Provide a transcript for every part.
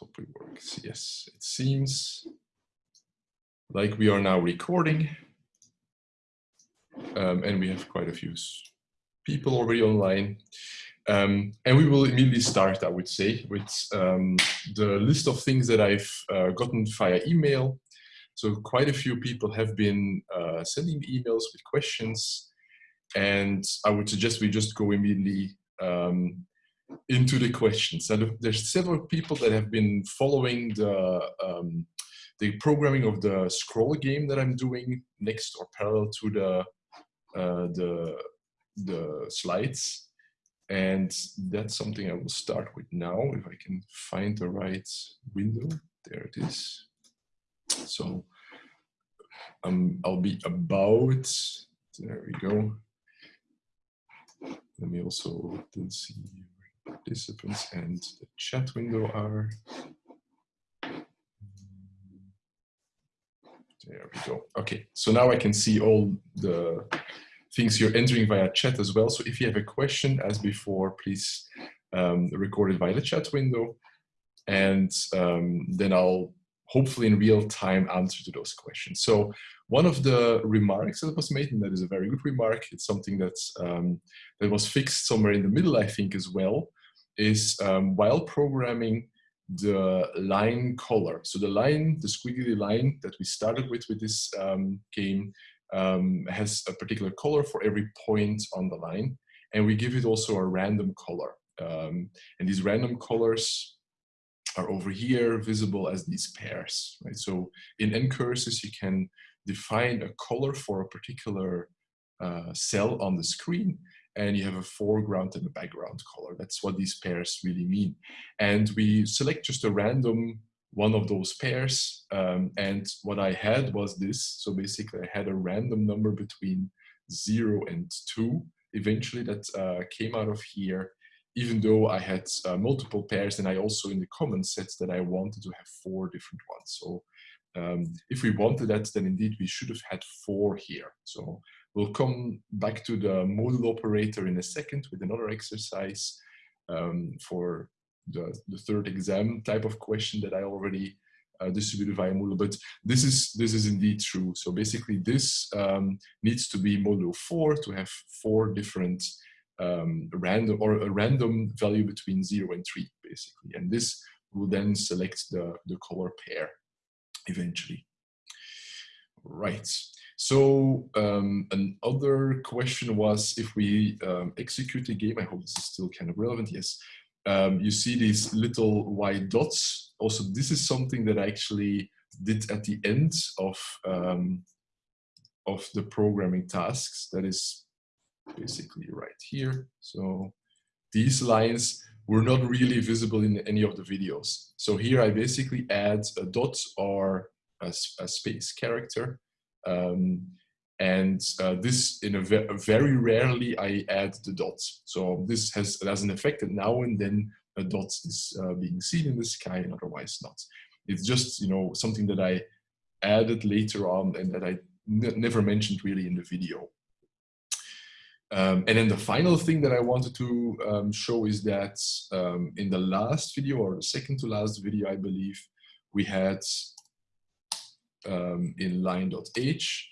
hope it works. Yes, it seems like we are now recording. Um, and we have quite a few people already online. Um, and we will immediately start, I would say, with um, the list of things that I've uh, gotten via email. So quite a few people have been uh, sending emails with questions. And I would suggest we just go immediately um, into the questions. And there's several people that have been following the um, the programming of the scroll game that I'm doing next or parallel to the uh, the the slides. And that's something I will start with now, if I can find the right window. There it is. So um, I'll be about, there we go. Let me also see participants and the chat window are. There we go. Okay, so now I can see all the things you're entering via chat as well. So if you have a question, as before, please um, record it via the chat window. And um, then I'll hopefully in real time answer to those questions. So one of the remarks that was made, and that is a very good remark, it's something that's, um, that was fixed somewhere in the middle, I think, as well, is um, while programming the line color. So the line, the squiggly line that we started with with this um, game um, has a particular color for every point on the line. And we give it also a random color. Um, and these random colors are over here visible as these pairs, right? So in ncurses, you can define a color for a particular uh, cell on the screen and you have a foreground and a background color. That's what these pairs really mean. And we select just a random one of those pairs. Um, and what I had was this. So basically I had a random number between zero and two eventually that uh, came out of here, even though I had uh, multiple pairs and I also in the common sets that I wanted to have four different ones. So um, if we wanted that, then indeed we should have had four here. So we'll come back to the modulo operator in a second with another exercise um, for the, the third exam type of question that I already uh, distributed via Moodle, but this is this is indeed true. So basically, this um, needs to be modulo four to have four different um, random or a random value between zero and three, basically, and this will then select the the color pair eventually. Right. So um, another question was if we um, execute the game. I hope this is still kind of relevant. Yes um, you see these little white dots. Also, this is something that I actually did at the end of, um, of the programming tasks. That is basically right here. So these lines were not really visible in any of the videos. So here I basically add a dot or a, a space character. Um, and uh, this, in a ve very rarely, I add the dots. So this has, has an effect that now and then a dot is uh, being seen in the sky and otherwise not. It's just, you know, something that I added later on and that I never mentioned really in the video. Um, and then the final thing that I wanted to um, show is that um, in the last video or the second to last video, I believe, we had um, in line.h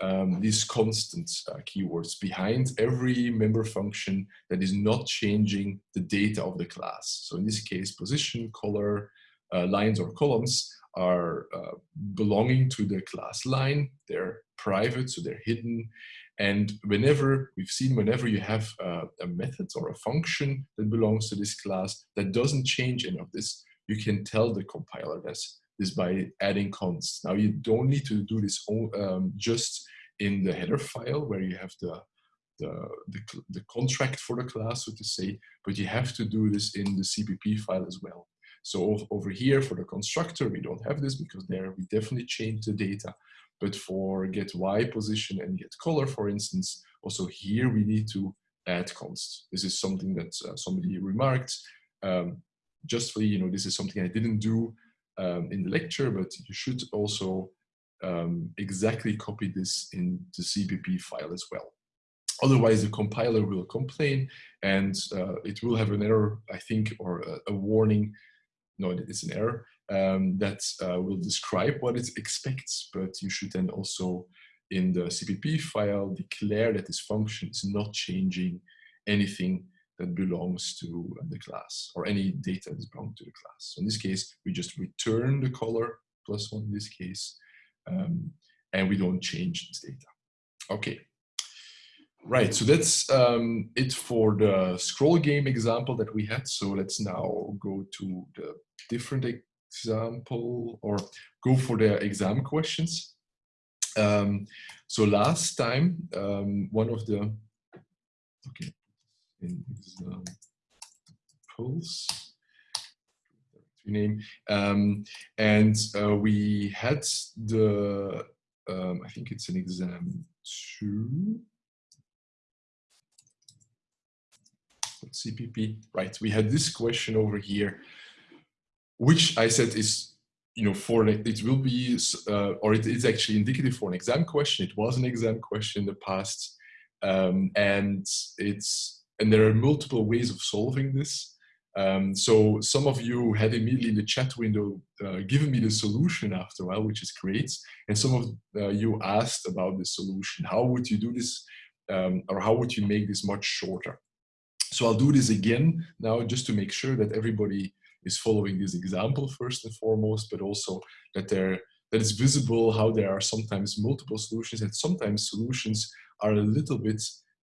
um, these constant uh, keywords behind every member function that is not changing the data of the class. So in this case, position, color, uh, lines or columns are uh, belonging to the class line. They're private, so they're hidden. And whenever, we've seen whenever you have uh, a method or a function that belongs to this class that doesn't change any of this, you can tell the compiler this is by adding const. Now you don't need to do this um, just in the header file where you have the, the, the, the, contract for the class, so to say, but you have to do this in the CPP file as well. So over here for the constructor, we don't have this because there we definitely change the data. But for get Y position and get color, for instance, also here we need to add const. This is something that uh, somebody remarked. Um, justly, you know, this is something I didn't do um, in the lecture, but you should also um, exactly copy this in the CPP file as well. Otherwise, the compiler will complain and uh, it will have an error, I think, or a, a, warning no, it's an error, um, that uh, will describe what it expects, but you should then also in the CPP file declare that this function is not changing anything that belongs to the class or any data that belongs to the class. So in this case, we just return the color plus one in this case, um, and we don't change this data. Okay. Right, so that's um, it for the scroll game example that we had. So let's now go to the different example or go for the exam questions. Um, so last time, um, one of the, okay, in examples, name, um, and uh, we had the, um, I think it's an exam two, CPP, right? We had this question over here, which I said is, you know, for it will be, uh, or it is actually indicative for an exam question. It was an exam question in the past, um, and it's and there are multiple ways of solving this. Um, so some of you had immediately in the chat window uh, given me the solution after a while, which is great. And some of uh, you asked about the solution. How would you do this? Um, or how would you make this much shorter? So I'll do this again now just to make sure that everybody is following this example first and foremost, but also that there that it's visible how there are sometimes multiple solutions and sometimes solutions are a little bit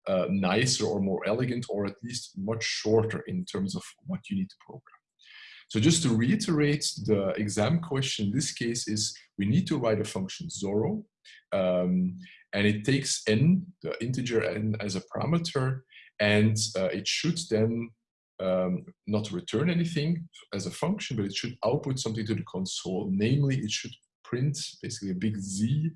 uh, nicer or more elegant or at least much shorter in terms of what you need to program. So just to reiterate, the exam question in this case is we need to write a function Zorro um, and it takes n, the integer n as a parameter and uh, it should then um, not return anything as a function, but it should output something to the console. Namely, it should print basically a big Z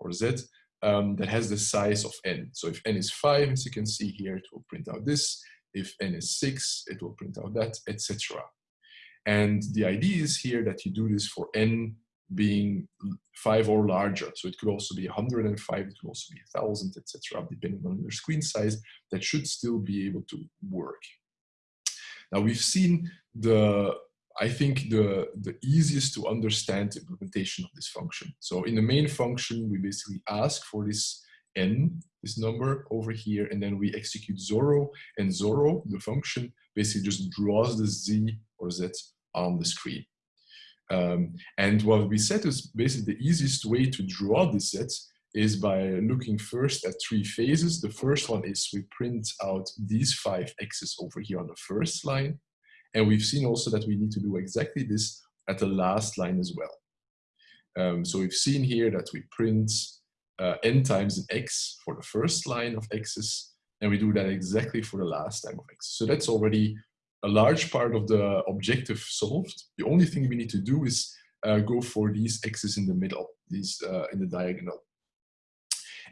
or Z um, that has the size of n. So if n is 5, as you can see here, it will print out this. If n is 6, it will print out that, etc. And the idea is here that you do this for n being five or larger. So it could also be 105, it could also be 1000, etc., depending on your screen size, that should still be able to work. Now we've seen the, I think the, the easiest to understand implementation of this function. So in the main function, we basically ask for this n, this number over here, and then we execute Zorro, and Zorro, the function, basically just draws the z or z on the screen. Um, and what we said is basically the easiest way to draw this set is by looking first at three phases. The first one is we print out these five x's over here on the first line. And we've seen also that we need to do exactly this at the last line as well. Um, so we've seen here that we print uh, n times an x for the first line of x's, and we do that exactly for the last time of x. So that's already a large part of the objective solved. The only thing we need to do is uh, go for these x's in the middle, these uh, in the diagonal.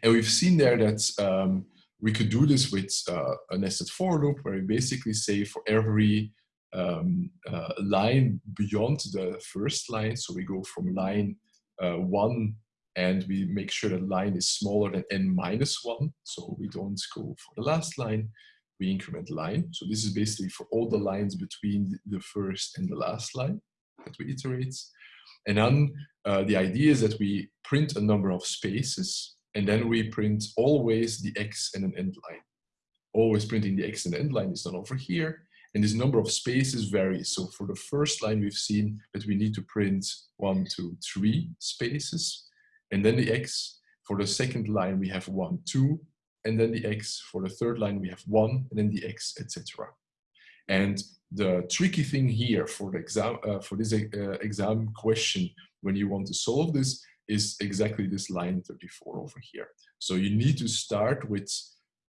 And we've seen there that um, we could do this with uh, a nested for loop where we basically say for every um, uh, line beyond the first line, so we go from line uh, one and we make sure that line is smaller than n minus one, so we don't go for the last line we increment line. So this is basically for all the lines between the first and the last line that we iterate. And then uh, the idea is that we print a number of spaces and then we print always the X and an end line. Always printing the X and end line is done over here. And this number of spaces varies. So for the first line, we've seen that we need to print one, two, three spaces, and then the X. For the second line, we have one, two, and then the x. For the third line, we have one, and then the x, etc. And the tricky thing here for the exam uh, for this uh, exam question, when you want to solve this, is exactly this line 34 over here. So you need to start with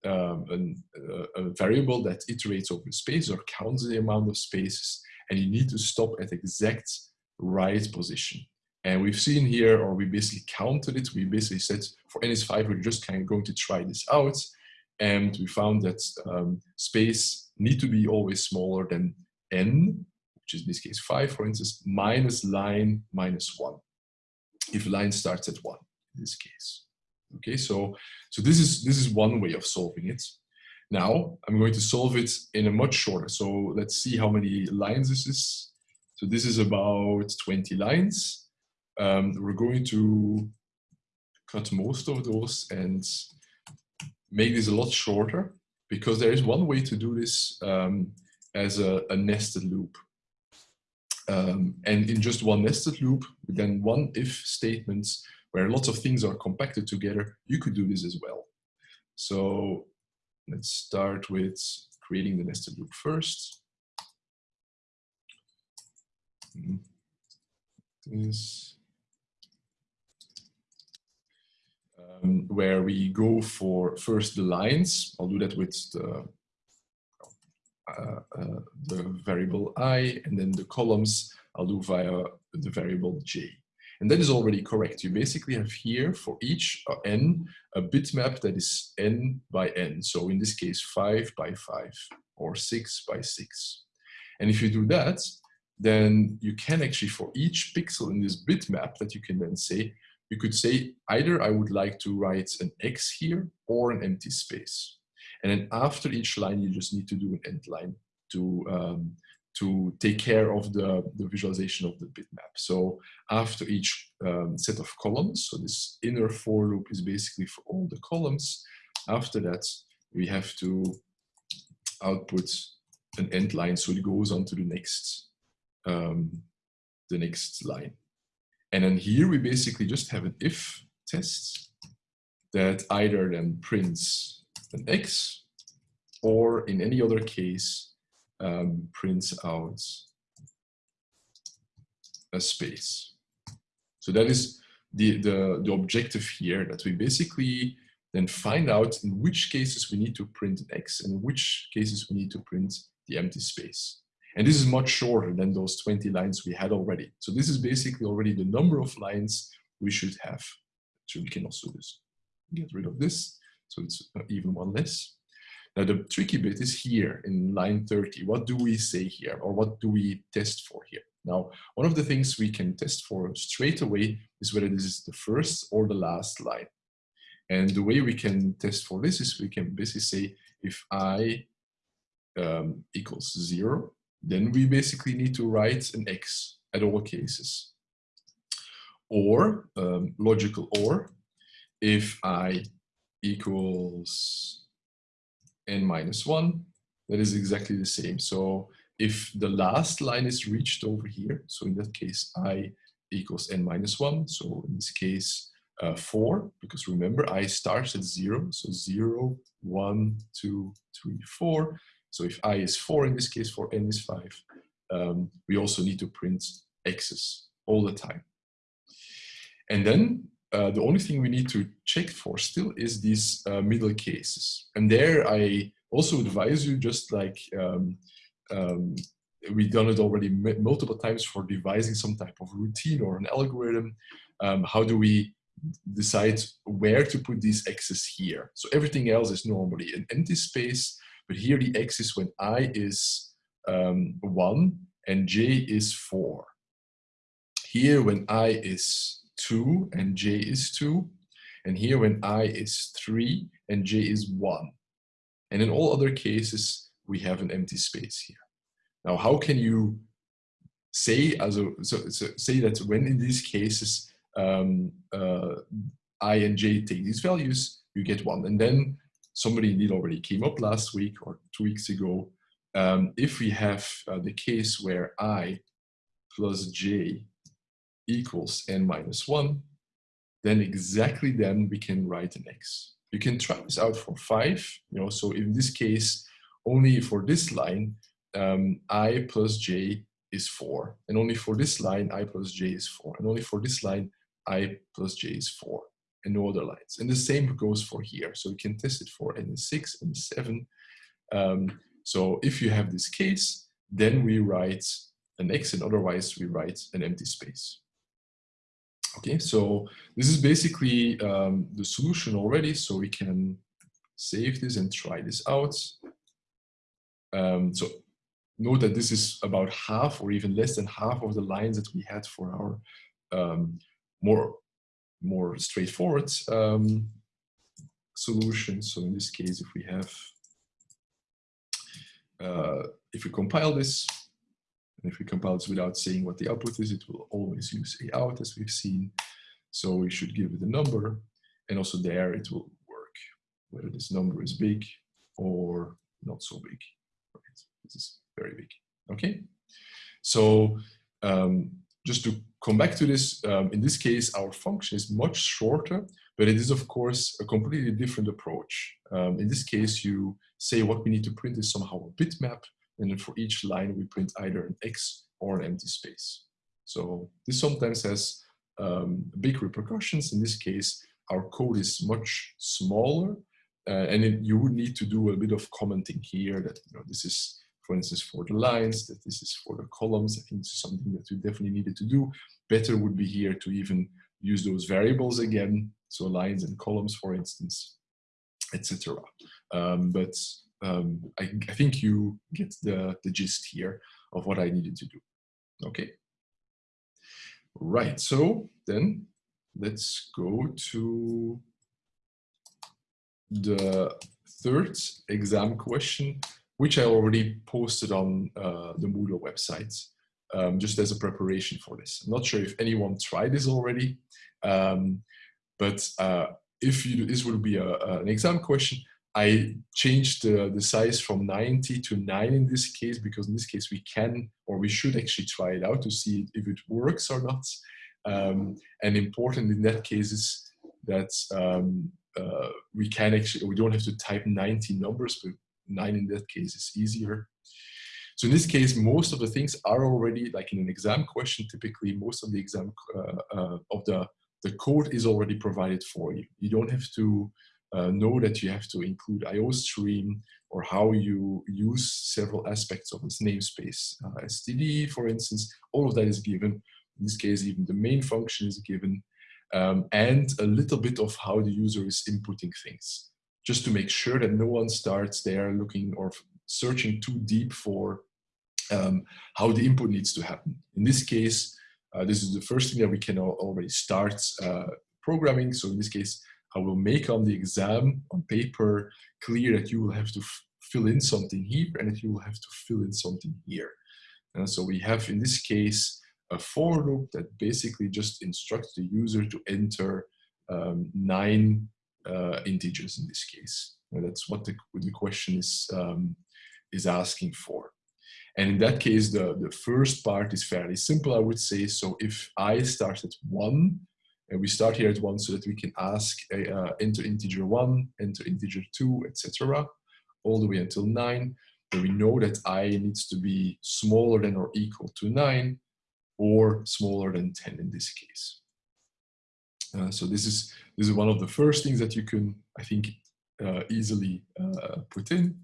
um, an, uh, a variable that iterates over space or counts the amount of spaces, and you need to stop at exact right position. And we've seen here, or we basically counted it, we basically said for NS5, we're just kind of going to try this out. And we found that um, space need to be always smaller than n, which is in this case 5, for instance, minus line minus 1, if line starts at 1 in this case. Okay, so, so this, is, this is one way of solving it. Now, I'm going to solve it in a much shorter. So let's see how many lines this is. So this is about 20 lines. Um, we're going to cut most of those and make this a lot shorter because there is one way to do this um, as a, a, nested loop. Um, and in just one nested loop, then one if statements where lots of things are compacted together, you could do this as well. So let's start with creating the nested loop first. This. Um, where we go for first the lines. I'll do that with the, uh, uh, the variable i, and then the columns I'll do via the variable j. And that is already correct. You basically have here for each uh, n a bitmap that is n by n. So in this case, 5 by 5 or 6 by 6. And if you do that, then you can actually, for each pixel in this bitmap that you can then say, you could say either I would like to write an X here or an empty space. And then after each line, you just need to do an end line to, um, to take care of the, the visualization of the bitmap. So after each um, set of columns, so this inner for loop is basically for all the columns. After that, we have to output an end line so it goes on to the next um, the next line. And then here we basically just have an if test that either then prints an X or in any other case um, prints out a space. So that is the, the, the objective here that we basically then find out in which cases we need to print an X and in which cases we need to print the empty space. And this is much shorter than those 20 lines we had already. So this is basically already the number of lines we should have. So we can also just get rid of this. So it's even one less. Now the tricky bit is here in line 30. What do we say here or what do we test for here? Now, one of the things we can test for straight away is whether this is the first or the last line. And the way we can test for this is we can basically say if i um, equals zero, then we basically need to write an x at all cases. Or, um, logical or, if i equals n minus 1, that is exactly the same. So if the last line is reached over here, so in that case i equals n minus 1, so in this case uh, 4, because remember i starts at 0, so 0, 1, 2, 3, 4. So if i is 4 in this case, for n is 5, um, we also need to print x's all the time. And then uh, the only thing we need to check for still is these uh, middle cases. And there I also advise you just like um, um, we've done it already multiple times for devising some type of routine or an algorithm. Um, how do we decide where to put these x's here? So everything else is normally an empty space but here the x is when i is um, 1 and j is 4. Here when i is 2 and j is 2. And here when i is 3 and j is 1. And in all other cases, we have an empty space here. Now, how can you say, so, so say that when in these cases um, uh, i and j take these values, you get 1. And then somebody indeed already came up last week or two weeks ago. Um, if we have uh, the case where i plus j equals n minus 1, then exactly then we can write an x. You can try this out for 5. You know, so in this case, only for this line, um, i plus j is 4. And only for this line, i plus j is 4. And only for this line, i plus j is 4 and no other lines. And the same goes for here. So we can test it for N6 and 7. Um, so if you have this case, then we write an X and otherwise we write an empty space. Okay, so this is basically um, the solution already. So we can save this and try this out. Um, so note that this is about half or even less than half of the lines that we had for our um, more more straightforward um, solution. So in this case, if we have, uh, if we compile this, And if we compile this without saying what the output is, it will always use a.out as we've seen. So we should give it a number and also there it will work, whether this number is big or not so big. Right? This is very big, okay? So um, just to come back to this, um, in this case, our function is much shorter, but it is of course a completely different approach. Um, in this case, you say what we need to print is somehow a bitmap, and then for each line we print either an X or an empty space. So this sometimes has um, big repercussions. In this case, our code is much smaller, uh, and it, you would need to do a bit of commenting here that you know this is, for instance, for the lines, that this is for the columns. I think this is something that you definitely needed to do. Better would be here to even use those variables again, so lines and columns, for instance, etc. Um, but um, I, I, think you get the, the gist here of what I needed to do. Okay. Right, so then let's go to the third exam question, which I already posted on uh, the Moodle website, um, just as a preparation for this. I'm not sure if anyone tried this already, um, but uh, if you, this would be a, an exam question, I changed the, the size from 90 to 9 in this case, because in this case we can, or we should actually try it out to see if it works or not. Um, and important in that case is that um, uh, we can actually, we don't have to type 90 numbers, but 9 in that case is easier. So in this case, most of the things are already, like in an exam question, typically most of the exam uh, uh, of the, the code is already provided for you. You don't have to uh, know that you have to include iostream or how you use several aspects of this namespace. Uh, STD, for instance, all of that is given. In this case, even the main function is given. Um, and a little bit of how the user is inputting things, just to make sure that no one starts there looking or searching too deep for um, how the input needs to happen. In this case, uh, this is the first thing that we can already start uh, programming. So in this case, I will make on the exam, on paper, clear that you will have to fill in something here and that you will have to fill in something here. And so we have, in this case, a for loop that basically just instructs the user to enter um, nine uh, integers in this case. And that's what the, the question is, um, is asking for. And in that case, the, the first part is fairly simple, I would say. So if I start at one, and we start here at one so that we can ask uh, enter integer one, enter integer two, etc., all the way until nine. Then we know that i needs to be smaller than or equal to nine, or smaller than 10 in this case. Uh, so this is this is one of the first things that you can, I think, uh, easily uh, put in.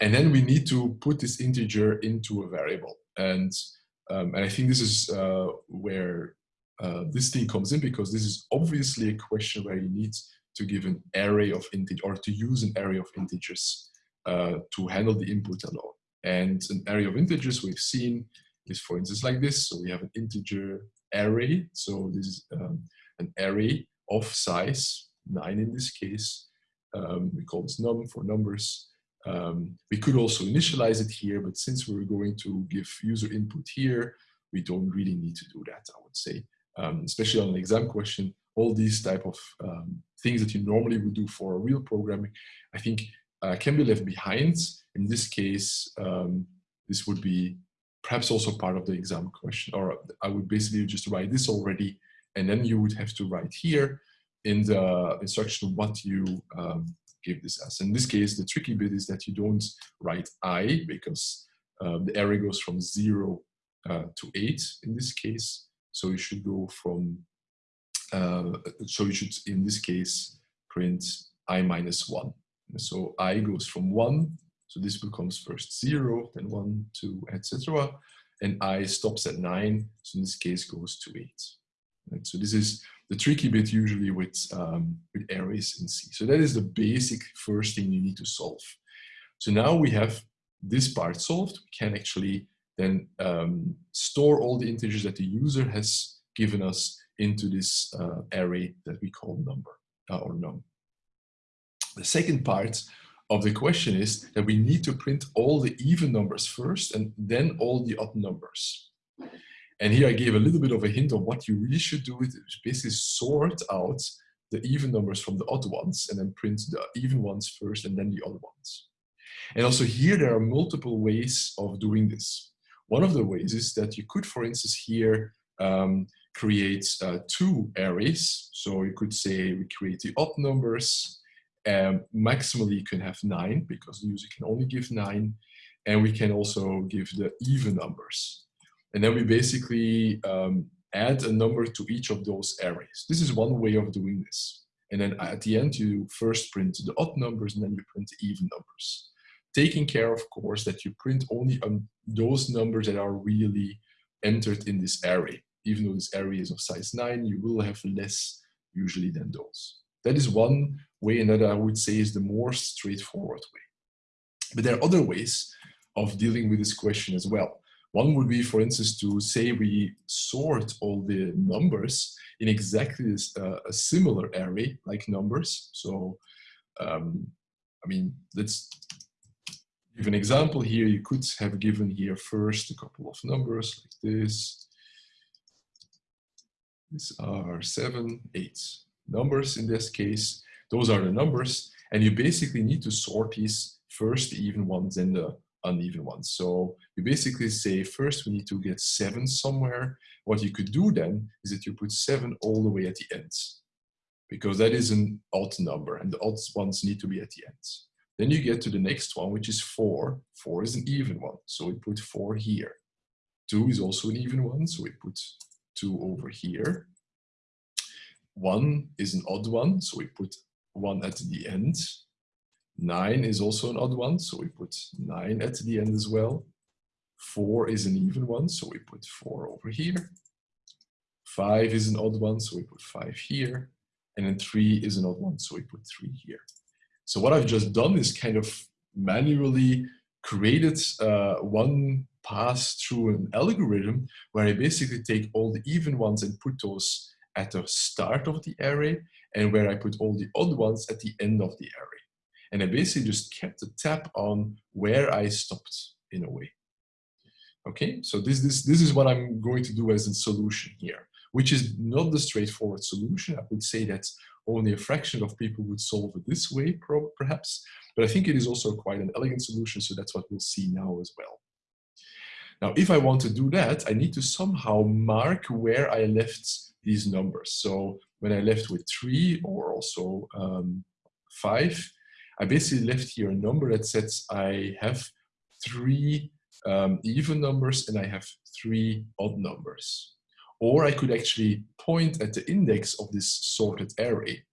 And then we need to put this integer into a variable. And, um, and I think this is uh, where uh, this thing comes in because this is obviously a question where you need to give an array of integers or to use an array of integers uh, to handle the input alone. And an array of integers we've seen is for instance like this. So we have an integer array. So this is um, an array of size, nine in this case. Um, we call this num for numbers. Um, we could also initialize it here, but since we're going to give user input here, we don't really need to do that, I would say. Um, especially on an exam question, all these type of um, things that you normally would do for real programming, I think uh, can be left behind. In this case, um, this would be perhaps also part of the exam question, or I would basically just write this already, and then you would have to write here in the instruction what you um, give this as. In this case, the tricky bit is that you don't write i because uh, the array goes from zero uh, to eight in this case. So you should go from, uh, so you should in this case print i minus one. So i goes from one so this becomes first zero, then one, two, etc. And i stops at nine, so in this case goes to eight. Right? So this is the tricky bit usually with, um, with arrays in C. So that is the basic first thing you need to solve. So now we have this part solved, we can actually then um, store all the integers that the user has given us into this uh, array that we call number uh, or num. The second part of the question is that we need to print all the even numbers first and then all the odd numbers. And here I gave a little bit of a hint on what you really should do is basically sort out the even numbers from the odd ones and then print the even ones first and then the odd ones. And also here there are multiple ways of doing this. One of the ways is that you could, for instance, here um, create uh, two arrays. So you could say we create the odd numbers. Um, maximally you can have nine because the user can only give nine. And we can also give the even numbers. And then we basically um, add a number to each of those arrays. This is one way of doing this. And then at the end, you first print the odd numbers and then you print the even numbers. Taking care, of course, that you print only on those numbers that are really entered in this array. Even though this array is of size 9, you will have less usually than those. That is one way, and that I would say is the more straightforward way. But there are other ways of dealing with this question as well. One would be, for instance, to say we sort all the numbers in exactly this, uh, a similar array, like numbers. So, um, I mean, let's give an example here. You could have given here first a couple of numbers like this. These are seven, eight numbers in this case. Those are the numbers. And you basically need to sort these first, the even ones, and the uneven ones. So you basically say first we need to get seven somewhere. What you could do then is that you put seven all the way at the ends because that is an odd number and the odd ones need to be at the ends. Then you get to the next one, which is four. Four is an even one, so we put four here. Two is also an even one, so we put two over here. One is an odd one, so we put one at the end. 9 is also an odd one, so we put 9 at the end as well. 4 is an even one, so we put 4 over here. 5 is an odd one, so we put 5 here. And then 3 is an odd one, so we put 3 here. So what I've just done is kind of manually created uh, one pass through an algorithm where I basically take all the even ones and put those at the start of the array and where I put all the odd ones at the end of the array. And I basically just kept a tab on where I stopped in a way. Okay, so this, this, this is what I'm going to do as a solution here, which is not the straightforward solution. I would say that only a fraction of people would solve it this way, perhaps, but I think it is also quite an elegant solution, so that's what we'll see now as well. Now, if I want to do that, I need to somehow mark where I left these numbers. So when I left with three or also um, five, I basically left here a number that says I have three um, even numbers and I have three odd numbers. Or I could actually point at the index of this sorted array.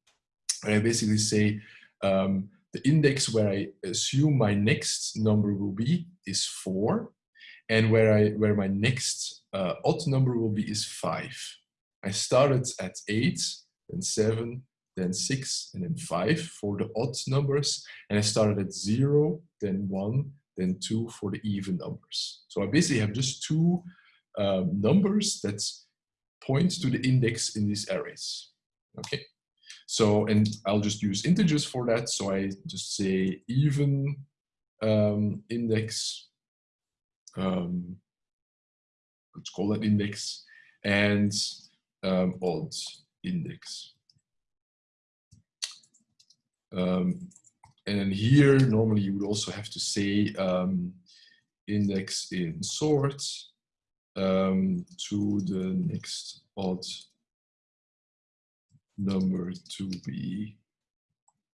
And I basically say um, the index where I assume my next number will be is four. And where, I, where my next uh, odd number will be is five. I started at eight, then seven, then six, and then five for the odd numbers. And I started at zero, then one, then two for the even numbers. So I basically have just two um, numbers that point to the index in these arrays. Okay. So, and I'll just use integers for that. So I just say even um, index, um, let's call that index, and um, odd index. Um, and here, normally you would also have to say um, index in sort um, to the next odd number to be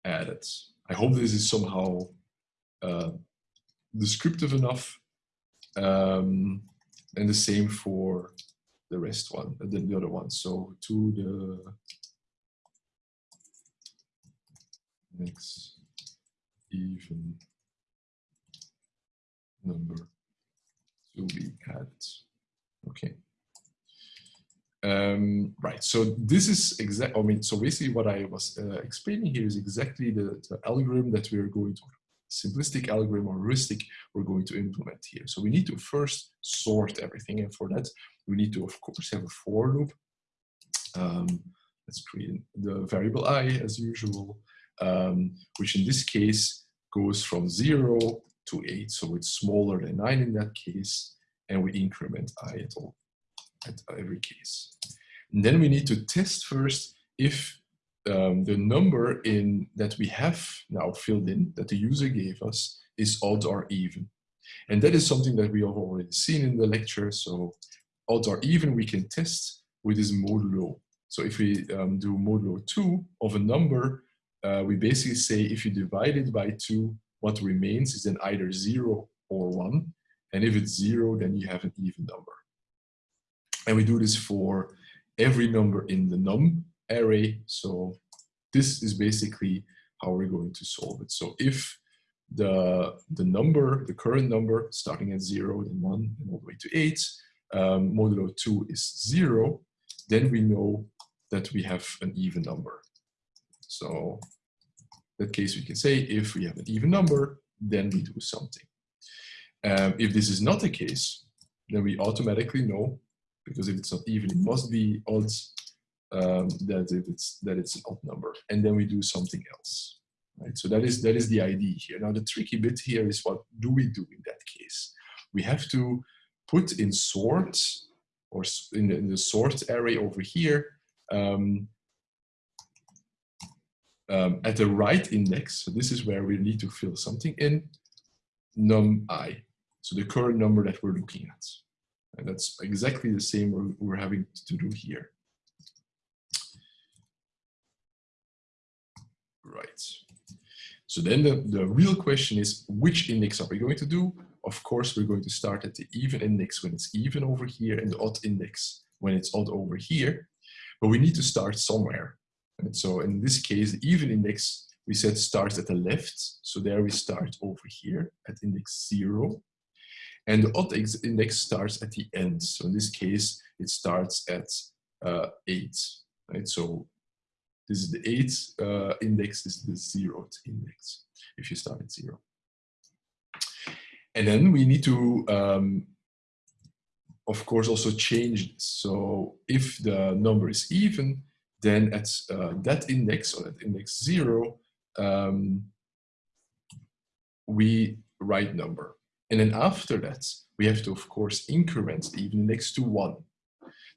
added. I hope this is somehow uh, descriptive enough. Um, and the same for the rest one, the, the other one. So to the next even number to be added. Okay. Um, right, so this is exact, I mean, so basically what I was uh, explaining here is exactly the, the, algorithm that we are going to, simplistic algorithm or heuristic we're going to implement here. So we need to first sort everything, and for that we need to, of course, have a for loop. Um, let's create the variable i as usual, um, which in this case goes from 0 to 8, so it's smaller than 9 in that case, and we increment i at all, at every case. And then we need to test first if um, the number in that we have now filled in, that the user gave us, is odd or even. And that is something that we have already seen in the lecture. So odd or even we can test with this modulo. So if we um, do modulo 2 of a number, uh, we basically say if you divide it by 2, what remains is then either 0 or 1. And if it's 0, then you have an even number. And we do this for every number in the num array. So this is basically how we're going to solve it. So if the, the number, the current number, starting at 0, then 1, and all the way to 8, um, modulo 2 is 0, then we know that we have an even number. So in that case, we can say if we have an even number, then we do something. Um, if this is not the case, then we automatically know, because if it's not even, it must be odd, um, that it's that it's an odd number, and then we do something else. Right? So that is that is the idea here. Now the tricky bit here is what do we do in that case? We have to put in sort or in the, in the sort array over here um, um, at the right index. So this is where we need to fill something in num i. So the current number that we're looking at. And that's exactly the same we're, having to do here. Right. So then the, the real question is, which index are we going to do? Of course, we're going to start at the even index when it's even over here and the odd index when it's odd over here. But we need to start somewhere. And so in this case, the even index, we said starts at the left. So there we start over here at index zero. And the odd index starts at the end. So in this case, it starts at uh, eight. Right? So this is the 8 uh, index, this is the zeroth index, if you start at zero. And then we need to, um, of course, also change this. So if the number is even, then at uh, that index, or at index zero, um, we write number. And then after that, we have to, of course, increment even index to one.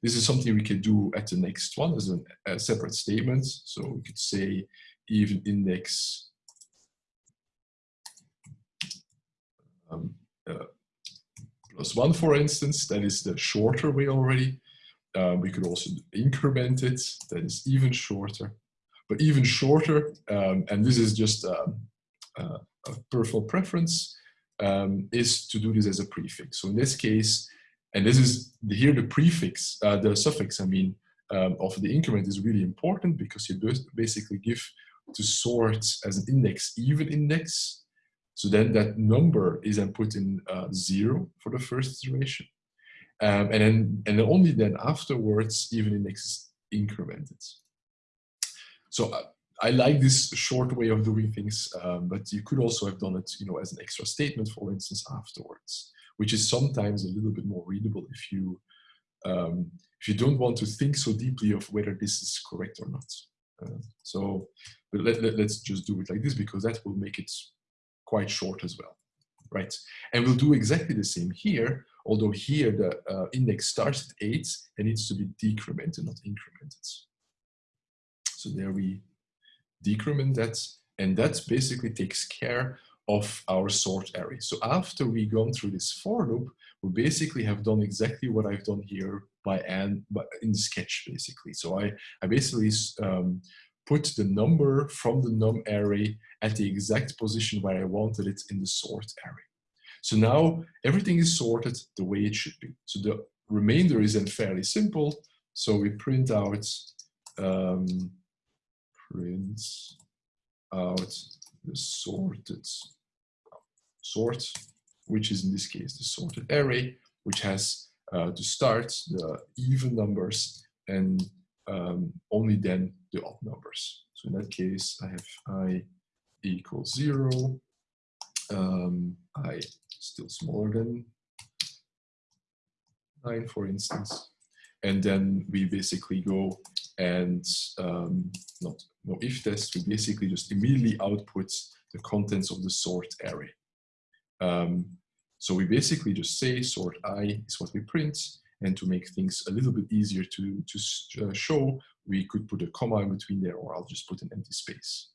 This is something we can do at the next one as a separate statement. So we could say even index um, uh, plus one, for instance, that is the shorter way already. Uh, we could also increment it, that is even shorter. But even shorter, um, and this is just um, uh, a personal preference, um, is to do this as a prefix. So in this case, and this is here the prefix, uh, the suffix, I mean, um, of the increment is really important because you basically give to sort as an index even index. So then that number is then put in uh, zero for the first iteration. Um, and then and only then afterwards even index is incremented. So uh, I like this short way of doing things, um, but you could also have done it, you know, as an extra statement, for instance, afterwards which is sometimes a little bit more readable if you um, if you don't want to think so deeply of whether this is correct or not. Uh, so let, let, let's just do it like this because that will make it quite short as well, right? And we'll do exactly the same here, although here the uh, index starts at 8 and needs to be decremented, not incremented. So there we decrement that, and that basically takes care of our sort array. So after we've gone through this for loop, we basically have done exactly what I've done here by and in sketch basically. So I, I basically um, put the number from the num array at the exact position where I wanted it in the sort array. So now everything is sorted the way it should be. So the remainder is then fairly simple. So we print out um, print out the sorted sort, which is in this case the sorted array, which has uh, to start the even numbers and um, only then the odd numbers. So in that case, I have i equals zero, um, i still smaller than nine, for instance. And then we basically go and um, not no if test, we basically just immediately output the contents of the sort array. Um, so we basically just say sort i is what we print, and to make things a little bit easier to, to uh, show, we could put a comma in between there, or I'll just put an empty space.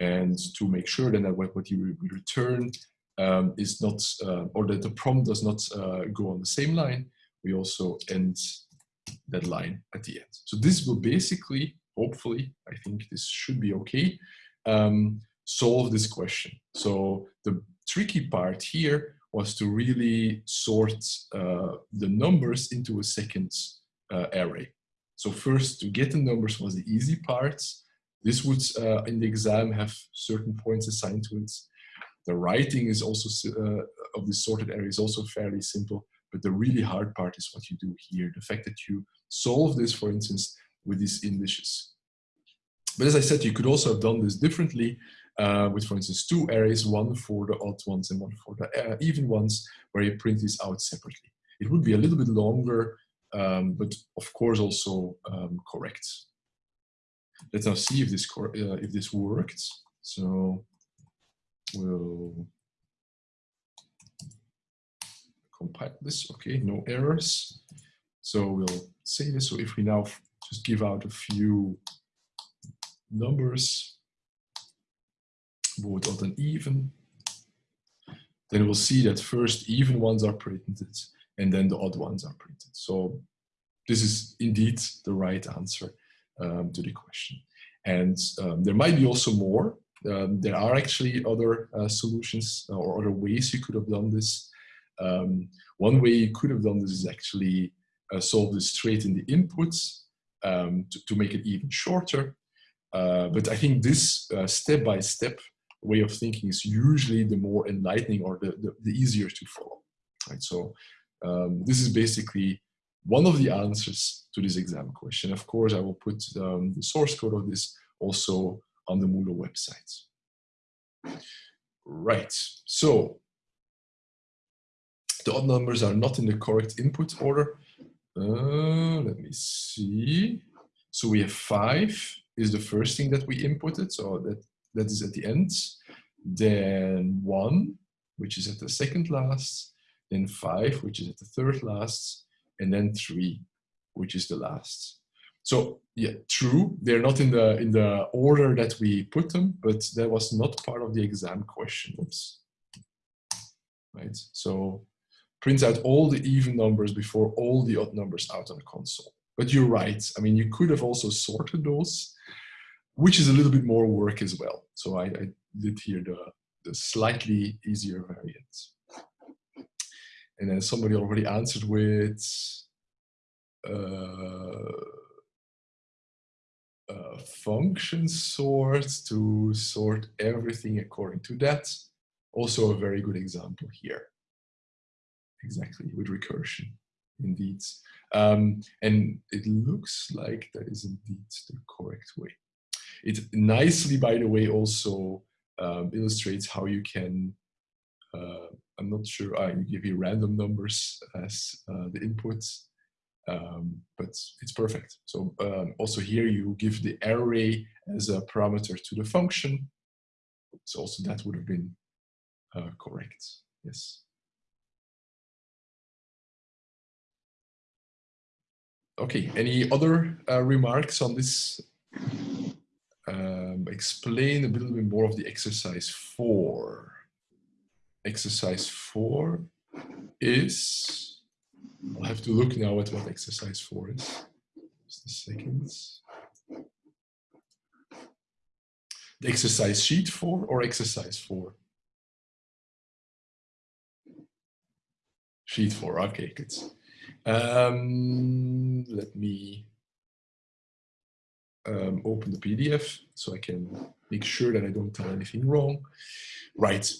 And to make sure then that what you return um, is not, uh, or that the prompt does not uh, go on the same line, we also end that line at the end. So this will basically, hopefully, I think this should be okay, um, solve this question. So the tricky part here was to really sort uh, the numbers into a second uh, array. So first, to get the numbers was the easy part. This would, uh, in the exam, have certain points assigned to it. The writing is also uh, of this sorted array is also fairly simple, but the really hard part is what you do here. The fact that you solve this, for instance, with these indices. But as I said, you could also have done this differently uh, with, for instance, two arrays, one for the odd ones and one for the uh, even ones, where you print these out separately. It would be a little bit longer, um, but of course also um, correct. Let's now see if this uh, if this worked. So we'll compile this. Okay, no errors. So we'll say this. So if we now just give out a few numbers, both odd and even, then we'll see that first even ones are printed and then the odd ones are printed. So this is indeed the right answer um, to the question. And um, there might be also more. Um, there are actually other uh, solutions uh, or other ways you could have done this. Um, one way you could have done this is actually uh, solve this straight in the inputs um, to, to, make it even shorter. Uh, but I think this uh, step-by-step -step way of thinking is usually the more enlightening or the, the, the easier to follow. Right? So um, this is basically one of the answers to this exam question. Of course, I will put um, the source code of this also on the Moodle website. Right, so the odd numbers are not in the correct input order. Uh, let me see. So we have five is the first thing that we inputted. So that that is at the end. Then one, which is at the second last. Then five, which is at the third last. And then three, which is the last. So yeah, true, they're not in the in the order that we put them, but that was not part of the exam question. Oops. Right. So print out all the even numbers before all the odd numbers out on the console. But you're right. I mean, you could have also sorted those which is a little bit more work as well. So I, I did here the, the slightly easier variant. And then somebody already answered with uh, uh, function sort to sort everything according to that. Also a very good example here. Exactly, with recursion, indeed. Um, and it looks like that is indeed the correct way. It nicely, by the way, also um, illustrates how you can, uh, I'm not sure, I give you random numbers as uh, the inputs, um, but it's perfect. So um, also here you give the array as a parameter to the function. So also that would have been uh, correct, yes. Okay, any other uh, remarks on this um, explain a little bit more of the exercise four. Exercise four is, I'll have to look now at what exercise four is. Just a second. The exercise sheet four or exercise four? Sheet four, okay, good. Um, let me um, open the PDF so I can make sure that I don't tell anything wrong. Right.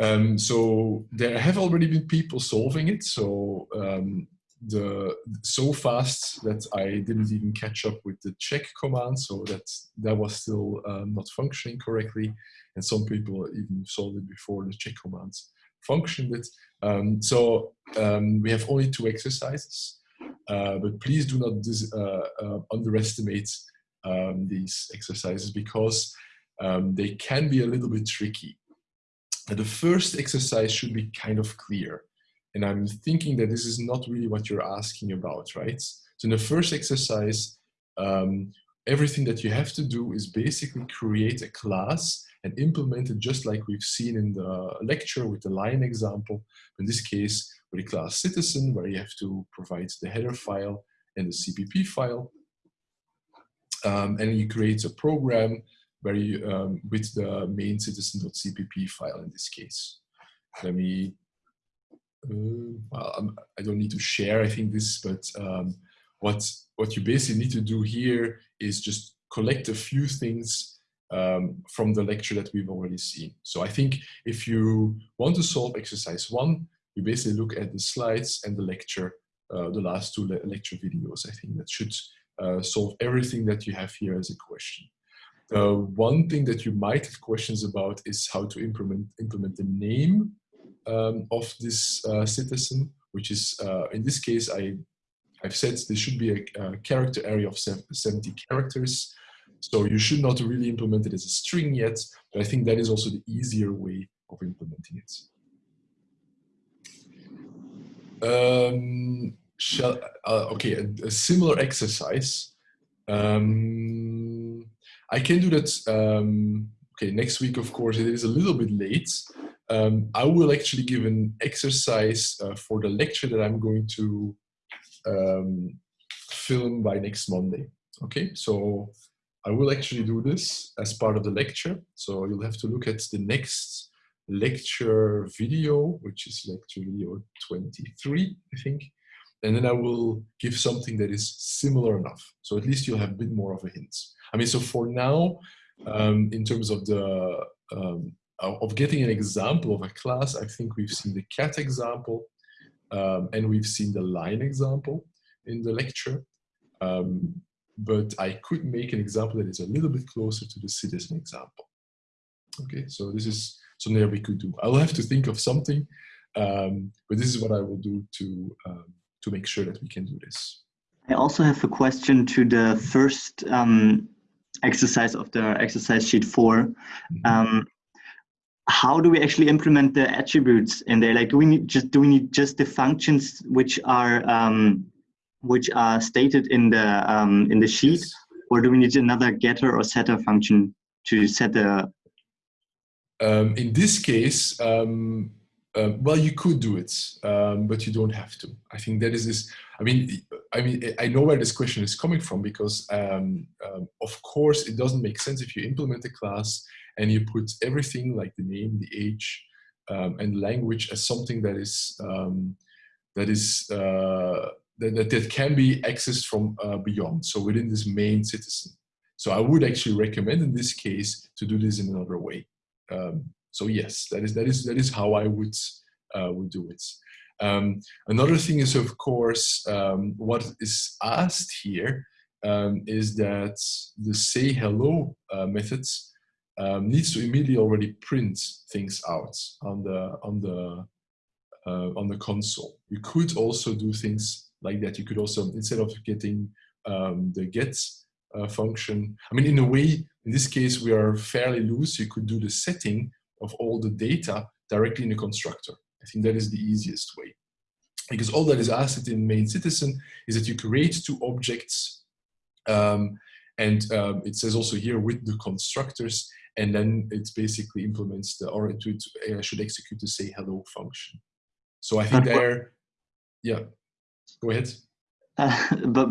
Um, so there have already been people solving it. So um, the so fast that I didn't even catch up with the check command. So that that was still um, not functioning correctly. And some people even solved it before the check commands functioned it. Um, so um, we have only two exercises. Uh, but please do not uh, uh, underestimate um, these exercises because um, they can be a little bit tricky. The first exercise should be kind of clear. And I'm thinking that this is not really what you're asking about, right? So in the first exercise, um, everything that you have to do is basically create a class and implement it just like we've seen in the lecture with the line example. In this case, with the class citizen, where you have to provide the header file and the CPP file. Um, and you create a program where you, um, with the main citizen.cpp file in this case. Let me, uh, well, I'm, I do not need to share, I think this, but um, what, what you basically need to do here is just collect a few things um, from the lecture that we've already seen. So I think if you want to solve exercise one, you basically look at the slides and the lecture, uh, the last two le lecture videos. I think that should uh, solve everything that you have here as a question. The one thing that you might have questions about is how to implement, implement the name um, of this uh, citizen, which is, uh, in this case, I, I've said there should be a, a character array of 70 characters. So you should not really implement it as a string yet, but I think that is also the easier way of implementing it. Um, shall, uh, okay, a, a, similar exercise. Um, I can do that, um, okay, next week, of course, it is a little bit late. Um, I will actually give an exercise uh, for the lecture that I'm going to um, film by next Monday. Okay, so I will actually do this as part of the lecture. So you'll have to look at the next lecture video, which is lecture video 23, I think. And then I will give something that is similar enough. So at least you'll have a bit more of a hint. I mean, so for now, um, in terms of the um, of getting an example of a class, I think we've seen the cat example um, and we've seen the line example in the lecture. Um, but I could make an example that is a little bit closer to the citizen example. Okay, so this is something that we could do. I'll have to think of something, um, but this is what I will do to, um, to make sure that we can do this. I also have a question to the first um, exercise of the exercise sheet 4. Mm -hmm. how do we actually implement the attributes in there? Like, do we need just do we need just the functions which are um, which are stated in the um, in the sheet, yes. or do we need another getter or setter function to set the um, in this case, um, uh, well, you could do it, um, but you don't have to. I think that is this. I mean, I mean, I know where this question is coming from because, um, um, of course, it doesn't make sense if you implement a class and you put everything like the name, the age, um, and language as something that is that is uh, that, that can be accessed from uh, beyond. So within this main citizen. So I would actually recommend in this case to do this in another way. Um, so yes, that is that is that is how I would uh, would do it. Um, another thing is, of course, um, what is asked here um, is that the say hello uh, method um, needs to immediately already print things out on the on the uh, on the console. You could also do things like that. You could also instead of getting um, the get uh, function. I mean, in a way, in this case, we are fairly loose. You could do the setting of all the data directly in the constructor. I think that is the easiest way. Because all that is asked in main citizen is that you create two objects um, and um, it says also here with the constructors and then it basically implements the or it, it should execute the say hello function. So I think there, yeah, go ahead. Uh, but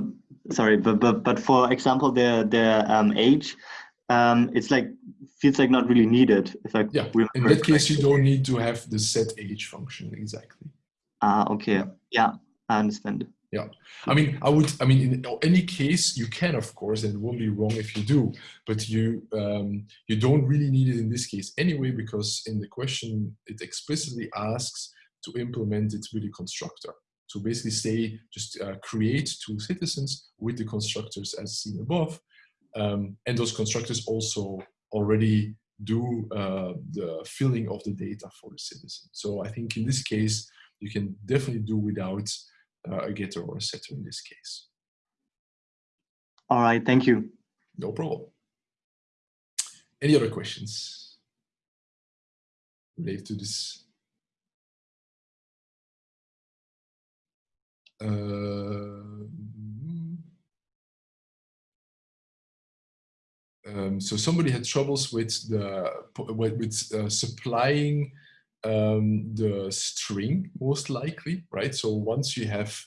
sorry, but but but for example, the the um, age, um, it's like feels like not really needed. If I yeah, in that case, you don't need to have the set age function exactly. Ah, okay, yeah. I understand. Yeah, I mean, I would, I mean, in any case, you can, of course, and it won't be wrong if you do, but you um, you don't really need it in this case anyway, because in the question, it explicitly asks to implement it with the constructor. So basically say, just uh, create two citizens with the constructors as seen above. Um, and those constructors also already do uh, the filling of the data for the citizen. So I think in this case, you can definitely do without uh, a getter or a setter in this case. All right, thank you. No problem. Any other questions related to this? Um, so somebody had troubles with the with uh, supplying um, the string most likely, right? So once you have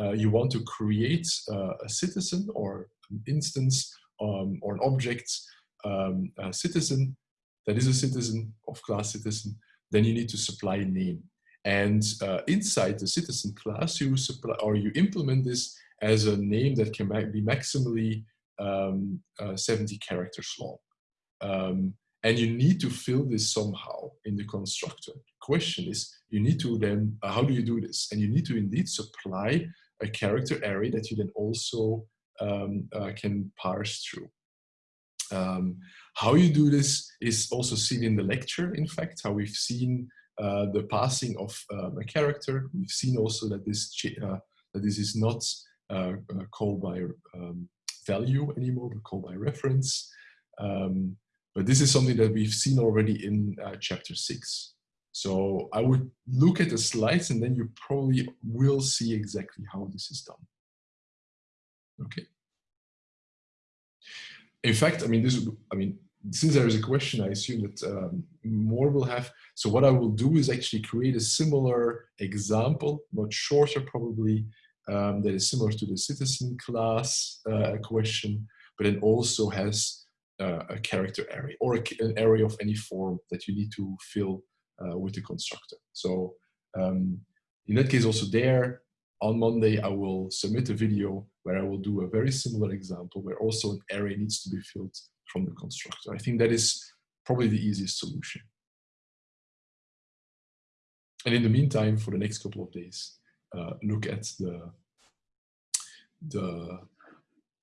uh, you want to create uh, a citizen or an instance um, or an object um, citizen that is a citizen of class citizen, then you need to supply a name. And uh, inside the citizen class, you supply or you implement this as a name that can be maximally um, uh, 70 characters long. Um, and you need to fill this somehow in the constructor. The question is, you need to then, uh, how do you do this? And you need to indeed supply a character array that you then also um, uh, can parse through. Um, how you do this is also seen in the lecture, in fact, how we've seen uh, the passing of um, a character. We've seen also that this, uh, that this is not uh, uh, called by um, value anymore, but called by reference. Um, but this is something that we've seen already in uh, chapter six. So I would look at the slides and then you probably will see exactly how this is done. Okay. In fact, I mean, this, I mean, since there is a question, I assume that um, more will have. So what I will do is actually create a similar example, much shorter probably, um, that is similar to the citizen class uh, question, but it also has uh, a character array or a, an array of any form that you need to fill uh, with the constructor. So um, in that case, also there, on Monday, I will submit a video where I will do a very similar example where also an array needs to be filled from the constructor. I think that is probably the easiest solution. And in the meantime, for the next couple of days, uh, look at the, the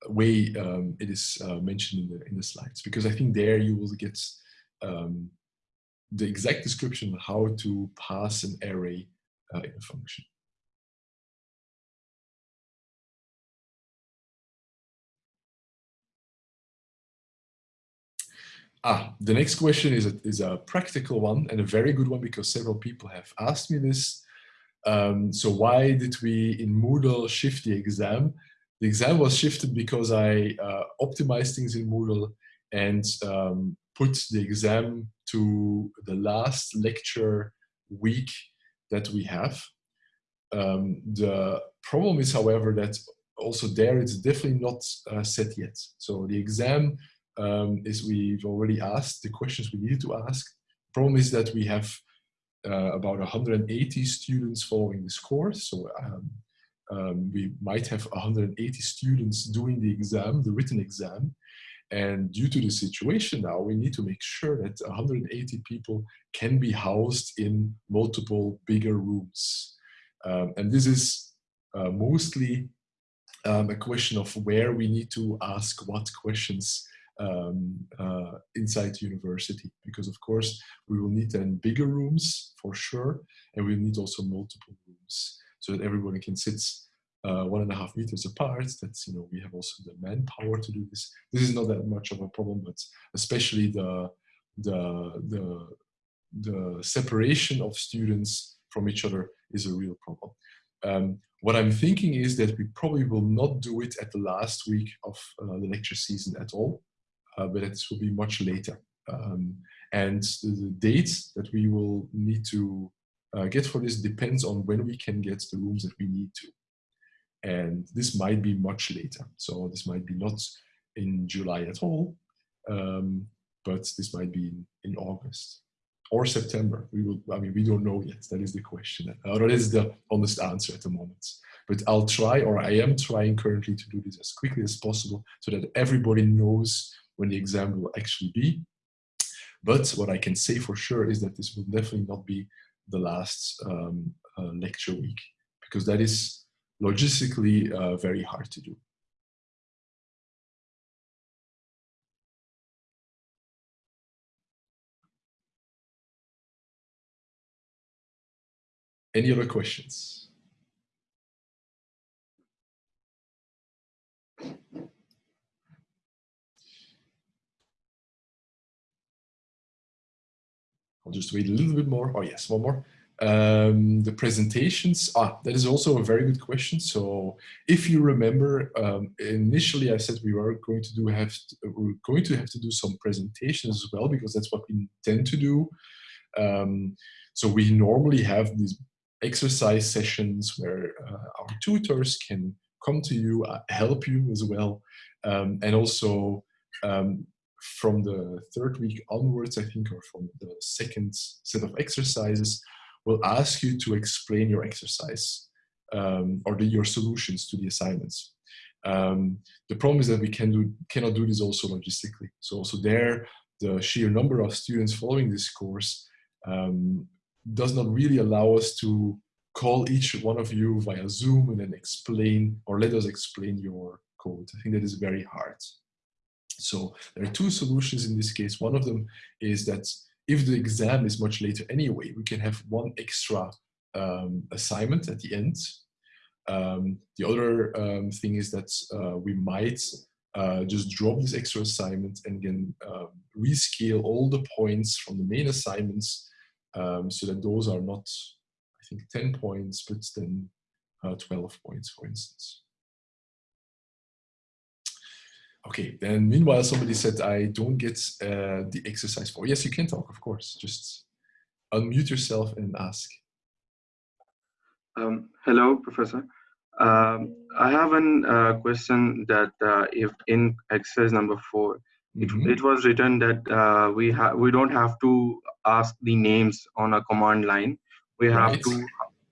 way um, it is uh, mentioned in the, in the slides, because I think there you will get um, the exact description of how to pass an array uh, in a function. Ah, the next question is a, is a practical one and a very good one because several people have asked me this. Um, so why did we in Moodle shift the exam? The exam was shifted because I uh, optimized things in Moodle and um, put the exam to the last lecture week that we have. Um, the problem is, however, that also there it's definitely not uh, set yet. So the exam um, is we've already asked the questions we needed to ask. Problem is that we have uh, about 180 students following this course. So um, um, we might have 180 students doing the exam, the written exam. And due to the situation now, we need to make sure that 180 people can be housed in multiple bigger rooms. Um, and this is uh, mostly um, a question of where we need to ask what questions um, uh, inside the university because of course we will need then bigger rooms for sure and we need also multiple rooms so that everybody can sit uh, one and a half meters apart. That's you know we have also the manpower to do this. This is not that much of a problem but especially the the the the separation of students from each other is a real problem. Um, what I'm thinking is that we probably will not do it at the last week of uh, the lecture season at all but it will be much later. Um, and the, dates that we will need to uh, get for this depends on when we can get the rooms that we need to. And this might be much later. So this might be not in July at all, um, but this might be in, in August or September. We will, I mean, we don't know yet. That is the question. Or that is the honest answer at the moment. But I'll try, or I am trying currently to do this as quickly as possible so that everybody knows when the exam will actually be. But what I can say for sure is that this will definitely not be the last um, uh, lecture week because that is logistically uh, very hard to do. Any other questions? I'll just wait a little bit more. Oh yes, one more. Um, the presentations, ah, that is also a very good question. So if you remember, um, initially I said we were going to do have to, we're going to have to do some presentations as well because that's what we intend to do. Um, so we normally have these exercise sessions where uh, our tutors can come to you, uh, help you as well, um, and also um, from the third week onwards, I think, or from the second set of exercises, will ask you to explain your exercise um, or the, your solutions to the assignments. Um, the problem is that we can do, cannot do this also logistically. So also there, the sheer number of students following this course um, does not really allow us to call each one of you via Zoom and then explain or let us explain your code. I think that is very hard. So there are two solutions in this case. One of them is that if the exam is much later anyway, we can have one extra um, assignment at the end. Um, the other um, thing is that uh, we might uh, just drop this extra assignment and then uh, rescale all the points from the main assignments um, so that those are not, I think, 10 points, but then uh, 12 points, for instance. Okay, then meanwhile, somebody said, I don't get uh, the exercise four. Yes, you can talk, of course. Just unmute yourself and ask. Um, hello, Professor. Um, I have a uh, question that uh, if in exercise number four, it, mm -hmm. it was written that uh, we have we don't have to ask the names on a command line. We have right. to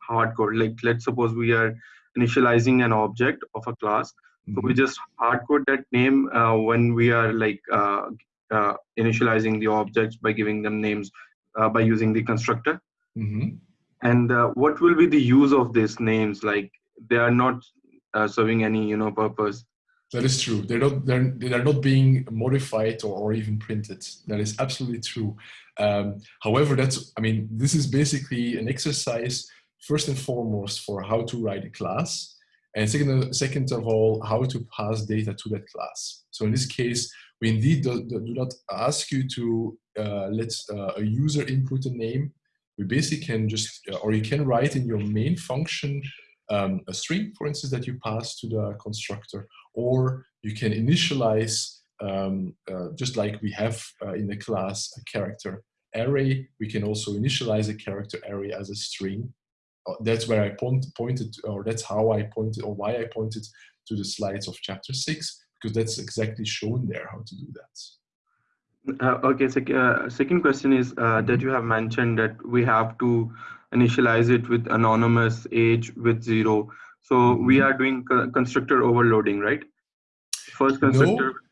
hardcode. Like let's suppose we are initializing an object of a class so we just hard code that name uh, when we are like uh, uh, initializing the objects by giving them names uh, by using the constructor. Mm -hmm. And uh, what will be the use of these names? Like they are not uh, serving any you know purpose. That is true. They're not they're they're not being modified or, or even printed. That is absolutely true. Um, however, that's I mean this is basically an exercise first and foremost for how to write a class and second, second of all, how to pass data to that class. So in this case, we indeed do, do not ask you to uh, let uh, a user input a name. We basically can just, uh, or you can write in your main function um, a string, for instance, that you pass to the constructor, or you can initialize, um, uh, just like we have uh, in the class, a character array. We can also initialize a character array as a string that's where I point, pointed, or that's how I pointed, or why I pointed to the slides of chapter six, because that's exactly shown there how to do that. Uh, okay, so, uh, second question is uh, that mm-hmm. you have mentioned that we have to initialize it with anonymous age with zero. So we are doing constructor overloading, right? First constructor. No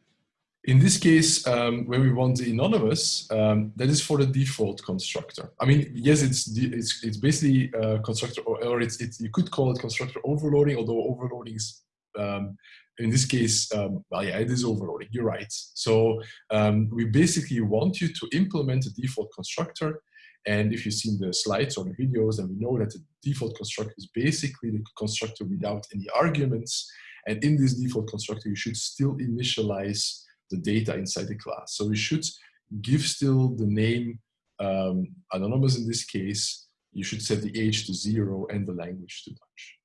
in this case, um, when we want the anonymous, um, that is for the default constructor. I mean, yes, it's it's, it's basically uh, constructor, or, or it's, it's, you could call it constructor overloading, although overloading is, um, in this case, um, well, yeah, it is overloading, you're right. So um, we basically want you to implement a default constructor. And if you've seen the slides or the videos, then we know that the default constructor is basically the constructor without any arguments. And in this default constructor, you should still initialize the data inside the class. So we should give still the name um, anonymous in this case. You should set the age to zero and the language to Dutch.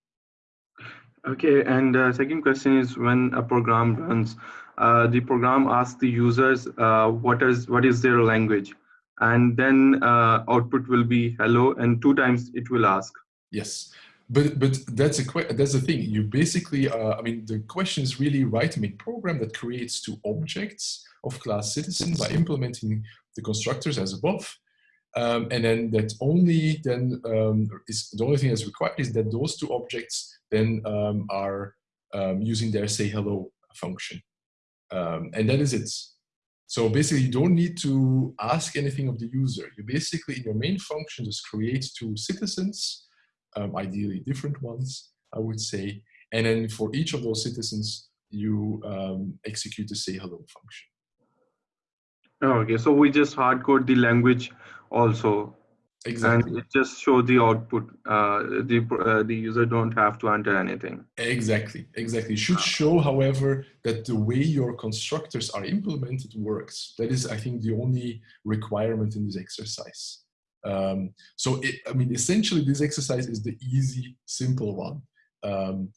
Okay, and uh, second question is when a program runs, uh, the program asks the users uh, what is what is their language, and then uh, output will be hello, and two times it will ask. Yes, but but that's a that's the thing. You basically, uh, I mean, the question is really writing a program that creates two objects of class citizen by implementing the constructors as above, um, and then that only then um, is the only thing that's required is that those two objects then um, are um, using their say hello function, um, and that is it. So basically, you don't need to ask anything of the user. You basically, in your main function, just create two citizens um, ideally different ones, I would say. And then for each of those citizens, you um, execute the say hello function. Oh, okay, so we just hard code the language also. Exactly. And it just show the output. Uh, the uh, the user don't have to enter anything. Exactly, exactly. Should show, however, that the way your constructors are implemented works. That is, I think, the only requirement in this exercise. Um, so, it, I mean, essentially this exercise is the easy, simple one. Um,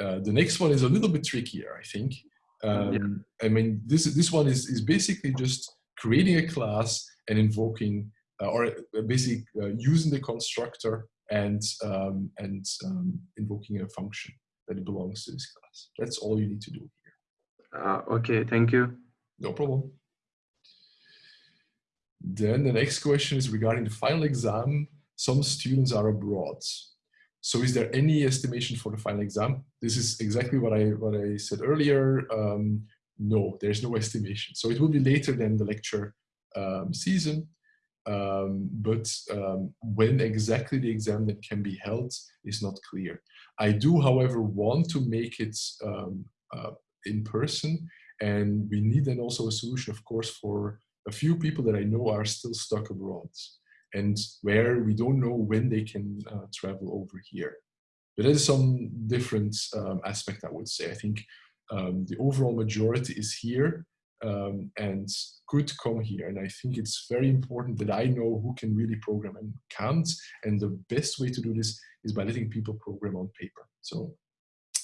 uh, the next one is a little bit trickier, I think. Um, yeah. I mean, this, this one is, is basically just creating a class and invoking, uh, or uh, basically uh, using the constructor and, um, and um, invoking a function that belongs to this class. That's all you need to do here. Uh, okay, thank you. No problem. Then the next question is regarding the final exam. Some students are abroad. So is there any estimation for the final exam? This is exactly what I, what I said earlier. Um, no, there's no estimation. So it will be later than the lecture um, season. Um, but um, when exactly the exam that can be held is not clear. I do, however, want to make it um, uh, in person and we need then also a solution, of course, for a few people that I know are still stuck abroad and where we don't know when they can uh, travel over here. But there's some different um, aspect, I would say. I think um, the overall majority is here um, and could come here. And I think it's very important that I know who can really program and can't. And the best way to do this is by letting people program on paper. So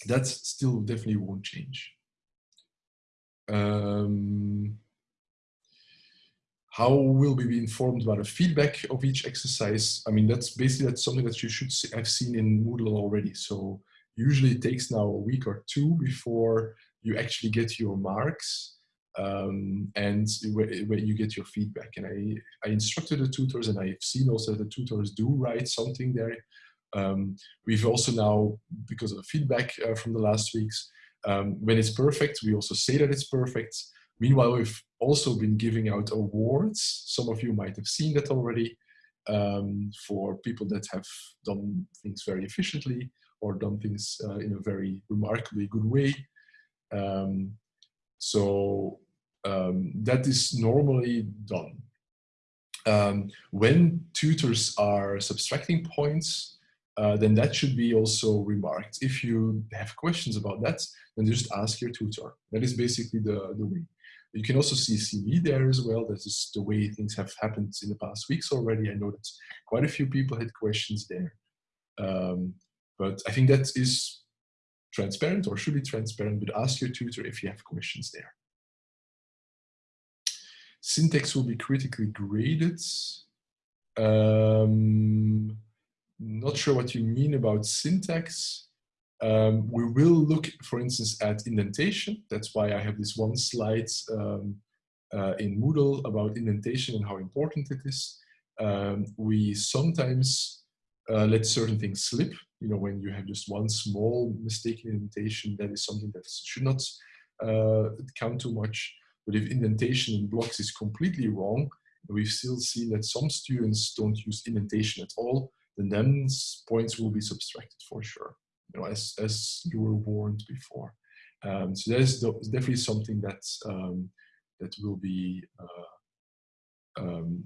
that still definitely won't change. Um, how will we be informed about the feedback of each exercise? I mean, that's basically that's something that you should have seen in Moodle already. So usually it takes now a week or two before you actually get your marks um, and where, you get your feedback. And I, I instructed the tutors and I've seen also that the tutors do write something there. Um, we've also now, because of the feedback uh, from the last weeks, um, when it's perfect, we also say that it's perfect. Meanwhile, we've also been giving out awards. Some of you might have seen that already um, for people that have done things very efficiently or done things uh, in a very remarkably good way. Um, so um, that is normally done. Um, when tutors are subtracting points, uh, then that should be also remarked. If you have questions about that, then just ask your tutor. That is basically the, the way. You can also see CV there as well. That is the way things have happened in the past weeks already. I know that quite a few people had questions there. Um, but I think that is transparent or should be transparent, but ask your tutor if you have questions there. Syntax will be critically graded. Um, not sure what you mean about syntax. Um, we will look, for instance, at indentation. That's why I have this one slide um, uh, in Moodle about indentation and how important it is. Um, we sometimes uh, let certain things slip. You know, when you have just one small mistake in indentation, that is something that should not uh, count too much. But if indentation in blocks is completely wrong, we've still seen that some students don't use indentation at all, then then points will be subtracted for sure you know, as, as you were warned before. Um, so there's definitely something that um, that will be uh, um,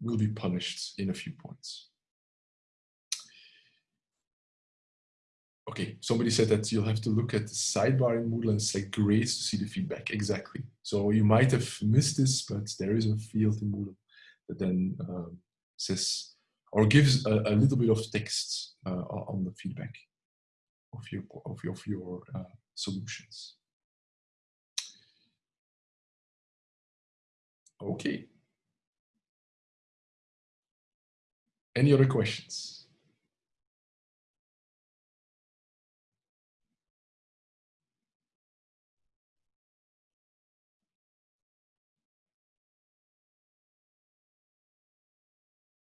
will be punished in a few points. Okay, somebody said that you'll have to look at the sidebar in Moodle and select grades to see the feedback. Exactly. So you might have missed this, but there is a field in Moodle that then um, says or gives a, a, little bit of text uh, on the feedback of your, of your, of your uh, solutions. Okay. Any other questions?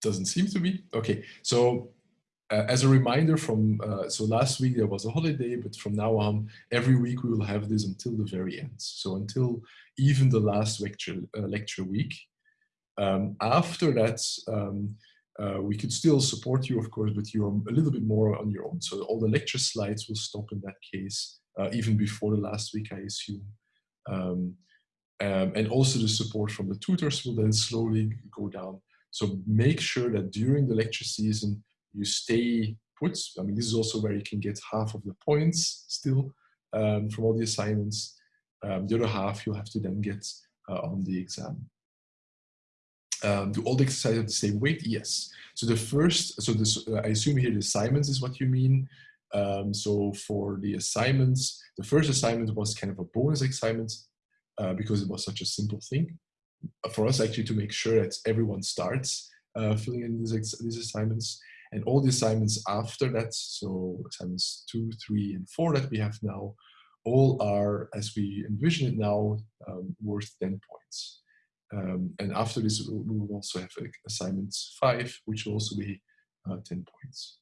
Doesn't seem to be. Okay, so uh, as a reminder from, uh, so last week there was a holiday, but from now on, every week we will have this until the very end. So until even the last lecture, uh, lecture week. Um, after that, um, uh, we could still support you, of course, but you're a little bit more on your own. So all the lecture slides will stop in that case, uh, even before the last week, I assume. Um, um, and also the support from the tutors will then slowly go down. So make sure that during the lecture season, you stay put. I mean, this is also where you can get half of the points still um, from all the assignments. Um, the other half you'll have to then get uh, on the exam. Um, do all the exercises have the same weight? Yes. So the first, so this, uh, I assume here the assignments is what you mean. Um, so for the assignments, the first assignment was kind of a bonus assignment uh, because it was such a simple thing for us actually to make sure that everyone starts uh, filling in these, these assignments and all the assignments after that, so assignments two, three, and four that we have now, all are, as we envision it now, um, worth 10 points. Um, and after this, we will also have assignment five, which will also be uh, 10 points.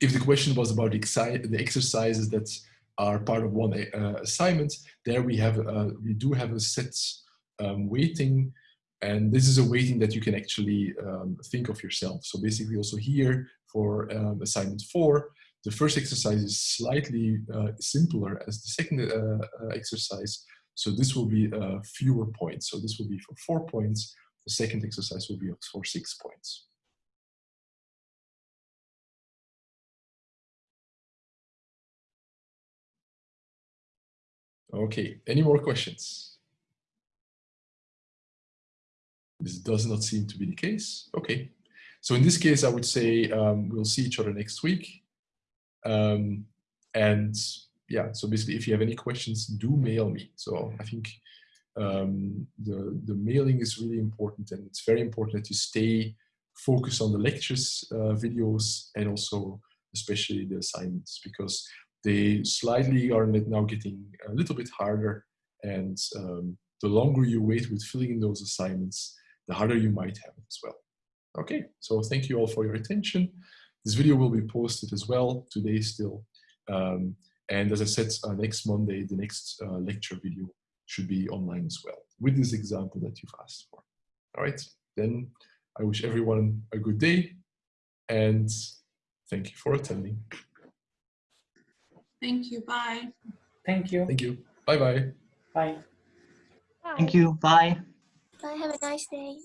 If the question was about the, the exercises that are part of one uh, assignment, there we have uh, we do have a set um, weighting, and this is a weighting that you can actually um, think of yourself. So basically, also here for um, assignment four, the first exercise is slightly uh, simpler as the second uh, uh, exercise, so this will be uh, fewer points. So this will be for four points. The second exercise will be for six points. Okay, any more questions? This does not seem to be the case. Okay, so in this case, I would say um, we'll see each other next week. Um, and yeah, so basically, if you have any questions, do mail me. So I think um, the, the mailing is really important and it's very important that you stay focused on the lectures, uh, videos, and also especially the assignments because they slightly are now getting a little bit harder and um, the longer you wait with filling in those assignments, the harder you might have as well. Okay, so thank you all for your attention. This video will be posted as well today still. Um, and as I said, uh, next Monday, the next uh, lecture video should be online as well with this example that you've asked for. All right, then I wish everyone a good day and thank you for attending. Thank you. Bye. Thank you. Thank you. Bye-bye. Bye. Thank you. Bye. Bye. Have a nice day.